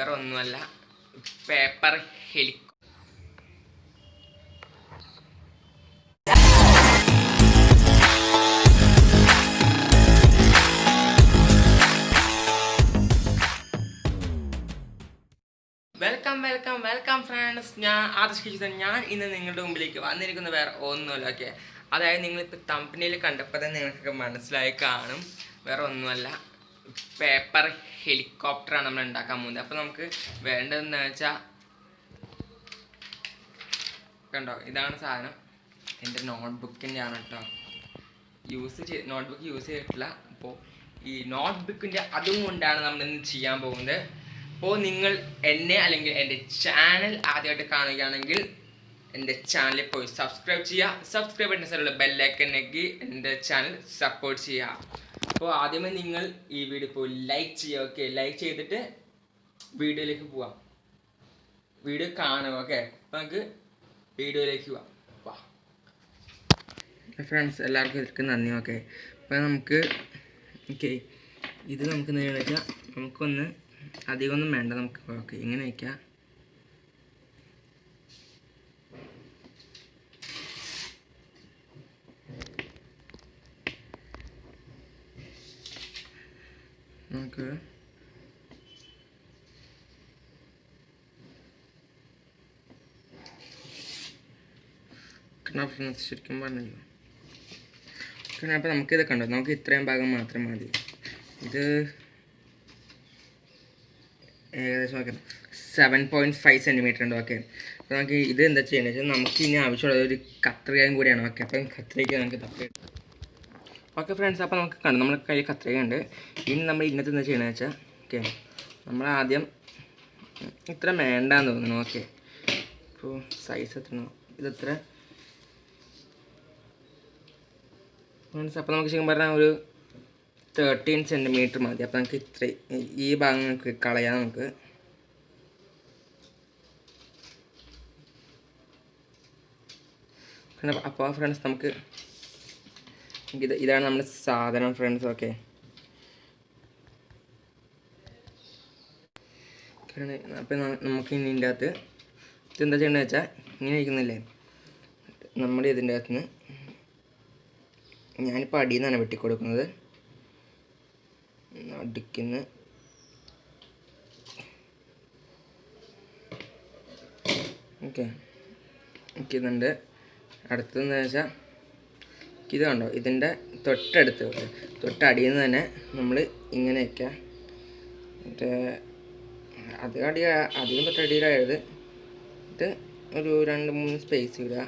വേറെ ഒന്നുമല്ല പേപ്പർ ഹെലികോ വെൽക്കം വെൽക്കം വെൽക്കം ഫ്രണ്ട്സ് ഞാൻ ആദർശ് കിച്ചൻ ഞാൻ ഇന്ന് നിങ്ങളുടെ മുമ്പിലേക്ക് വന്നിരിക്കുന്ന വേറെ ഒന്നുമല്ല ഓക്കെ അതായത് നിങ്ങളിപ്പോൾ തമ്പനിയിൽ കണ്ടപ്പോൾ തന്നെ നിങ്ങൾക്കൊക്കെ മനസ്സിലായി കാണും. വേറെ ഒന്നുമല്ല. പേപ്പർ ഹെലികോപ്റ്ററാണ് നമ്മൾ ഉണ്ടാക്കാൻ പോകുന്നത്. അപ്പോൾ നമുക്ക് വേണ്ടതെന്ന് വെച്ചാൽ കണ്ടോ? ഇതാണ് സാധനം. എന്റെ നോട്ട്ബുക്കിന്റെ ആണ് കേട്ടോ. യൂസ് ചെയ്ത് നോട്ട്ബുക്ക് യൂസ് ചെയ്തിട്ടില്ല. അപ്പോൾ ഈ നോട്ട്ബുക്കിന്റെ അതും കൊണ്ടാണ് നമ്മൾ ഇന്ന് ചെയ്യാൻ പോകുന്നത്. അപ്പോൾ നിങ്ങൾ എന്നെ അല്ലെങ്കിൽ എന്റെ ചാനൽ ആദ്യമായിട്ട് കാണുകയാണെങ്കിൽ എന്റെ ചാനലിൽ പോയി സബ്സ്ക്രൈബ് ചെയ്യുക. സബ്സ്ക്രൈബ് ചെയ്യുന്ന സ്ഥലമുള്ള ബെല്ലൈക്കൻ നെക്കി എന്റെ ചാനൽ സപ്പോർട്ട് ചെയ്യുക. അപ്പോൾ ആദ്യമേ നിങ്ങൾ ഈ വീഡിയോ ഇപ്പോൾ ലൈക്ക് ചെയ്യുക ഓക്കെ ലൈക്ക് ചെയ്തിട്ട് വീഡിയോയിലേക്ക് പോവാം. വീഡിയോ കാണുക ഓക്കെ അപ്പോൾ നമുക്ക് വീഡിയോയിലേക്ക് പോവാം. വാ. ഫ്രണ്ട്സ് എല്ലാവർക്കും ഇതൊക്കെ നന്ദി ഓക്കെ അപ്പോൾ നമുക്ക് ഓക്കെ ഇത് നമുക്ക് വെച്ചാൽ നമുക്കൊന്ന് അധികമൊന്നും വേണ്ട നമുക്ക് ഓക്കെ ഇങ്ങനെ വയ്ക്കാം നമുക്ക് ഫ്രണ്ട്സ് ശരിക്കും പറഞ്ഞല്ലോ കാരണം അപ്പോൾ നമുക്കിത് കണ്ടോ നമുക്ക് ഇത്രയും ഭാഗം മാത്രം മതി ഇത് ഏകദേശം okay. Seven point five centimetre ഉണ്ട്. ഓക്കെ. അപ്പോൾ നമുക്ക് ഇത് എന്താ ചെയ്യേണ്ടത് നമുക്ക് ഇനി ആവശ്യമുള്ള ഒരു കത്രികയും കൂടിയാണ്. ഓക്കെ. അപ്പം കത്രിക നമുക്ക് തപ്പി ഓക്കെ ഫ്രണ്ട്സ് അപ്പോൾ നമുക്ക് കണ്ടു. നമ്മുടെ കയ്യിൽ കത്രികയുണ്ട്. ഇനി നമ്മൾ ഇന്നത്തെ എന്താ ചെയ്യണമെന്ന് വെച്ചാൽ ഓക്കെ. നമ്മൾ ആദ്യം ഇത്ര വേണ്ടാന്ന് തോന്നുന്നു. ഓക്കെ. അപ്പോൾ സൈസ് എത്ര ഇതെത്ര ഫ്രണ്ട്സ് അപ്പോൾ നമുക്ക് ശരിക്കും പറഞ്ഞാൽ ഒരു തേർട്ടീൻ സെന്റിമീറ്റർ മതി. അപ്പോൾ നമുക്ക് ഇത്ര ഈ ഭാഗം നമുക്ക് കളയാം നമുക്ക്. അപ്പോൾ ഫ്രണ്ട്സ് നമുക്ക് ഇത് ഇതാണ് നമ്മുടെ സാധനം ഫ്രണ്ട്സ് ഓക്കെ അപ്പം നമുക്ക് ഇനി ഇതിന്റെ അകത്ത് ഇതെന്താ ചെയ്യേണ്ടത് വെച്ചാൽ ഇങ്ങനെ ഇരിക്കുന്നില്ലേ? നമ്മുടെ ഇതിന്റെ അകത്ത് നിന്ന് ഞാനിപ്പോൾ അടിയിൽ നിന്നാണ് വെട്ടിക്കൊടുക്കുന്നത്. അടുക്കുന്ന ഓക്കെ. ഇതുണ്ട് അടുത്തെന്ന് വെച്ചാൽ ഇത് കണ്ടോ? ഇതിന്റെ തൊട്ടടുത്ത്. തൊട്ടടിയിൽ നിന്ന് തന്നെ നമ്മൾ ഇങ്ങനെ വയ്ക്കുക മറ്റേ അത് അടി അധികം തൊട്ടടിയിലായത് ഇത് ഒരു രണ്ട് മൂന്ന് സ്പേസ് ഇടുക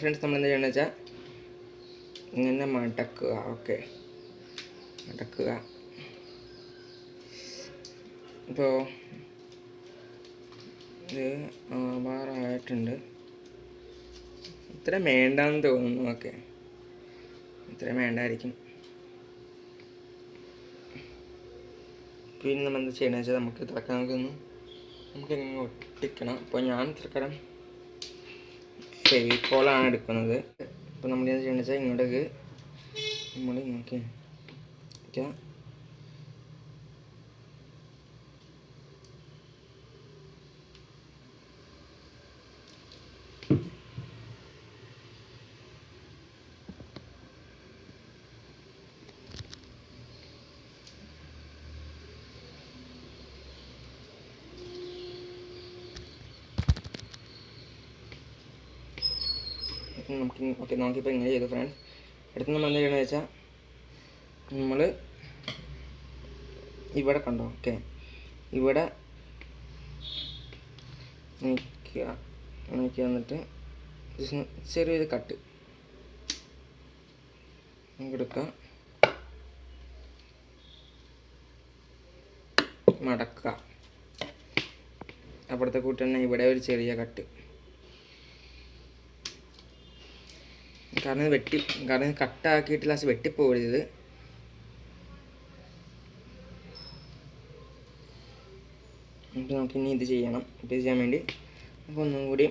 ഫ്രണ്ട്സ് നമ്മൾ എന്താ ചെയ്യണമെന്ന് വെച്ചാൽ ഇങ്ങനെ മടക്കുക. ഓക്കെ മടക്കുക. ഇപ്പോൾ ഇത് ആവാറായിട്ടുണ്ട് ഇത്ര വേണ്ടാന്ന് തോന്നുന്നു ഓക്കെ ഇത്ര വേണ്ടായിരിക്കും. പിന്നെ നമ്മൾ എന്താ ചെയ്യണമെന്ന് വെച്ചാൽ നമുക്ക് തിളക്കാൻ നമുക്കൊന്ന് നമുക്കിങ്ങനെ ഒട്ടിക്കണം. അപ്പോൾ ഞാൻ തൽക്കാലം ഫെവിക്കോളാണ് എടുക്കുന്നത്. അപ്പോൾ നമ്മൾ എന്താ ചെയ്യണമെന്ന് വെച്ചാൽ ഇങ്ങോട്ടേക്ക് നമ്മൾ ഇങ്ങോട്ട് നമുക്ക് ഓക്കെ നമുക്കിപ്പോൾ ഇങ്ങനെ ചെയ്തു ഫ്രണ്ട്സ് അടുത്ത് നമ്മൾ എന്താ ചെയ്യണമെന്ന് വെച്ചാൽ നമ്മൾ ഇവിടെ കണ്ടോ? ഓക്കെ. ഇവിടെ നീക്കുക നീക്കുക എന്നിട്ട് ചെറിയൊരു കട്ട്. എടുക്കുക മടക്കുക. അപ്പുറത്തെ കൂട്ടി തന്നെ ഇവിടെ ഒരു ചെറിയ കട്ട്. കാരണം വെട്ടി കാരണം കട്ടാക്കിയിട്ട് ലാസ്റ്റ് വെട്ടിപ്പോയത്. ഇത് നമുക്ക് ഇനി ഇത് ചെയ്യണം. ഇത് ചെയ്യാൻ വേണ്ടി നമുക്ക് ഒന്നും കൂടി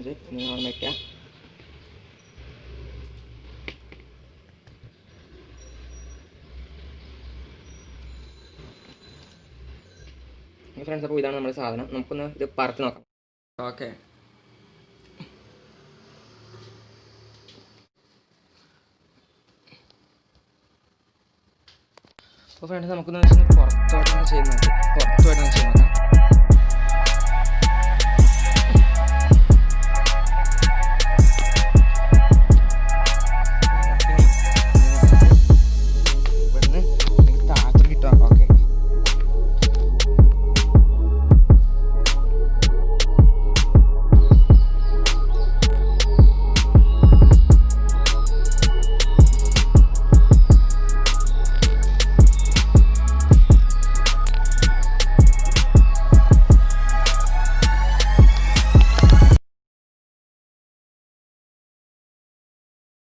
ഇത് അവിടെ വയ്ക്കാം. ഫ്രണ്ട്സ് അപ്പോൾ ഇതാണ് നമ്മുടെ സാധനം. നമുക്കൊന്ന് ഇത് പറത്ത് നോക്കാം. ഓക്കെ അപ്പോൾ ഫ്രണ്ട്സ് നമുക്കൊന്ന് പുറത്തോട്ടൊന്ന് ചെയ്ത് നോക്കാം. പുറത്തോട്ടൊന്ന് ചെയ്ത് നോക്കാം.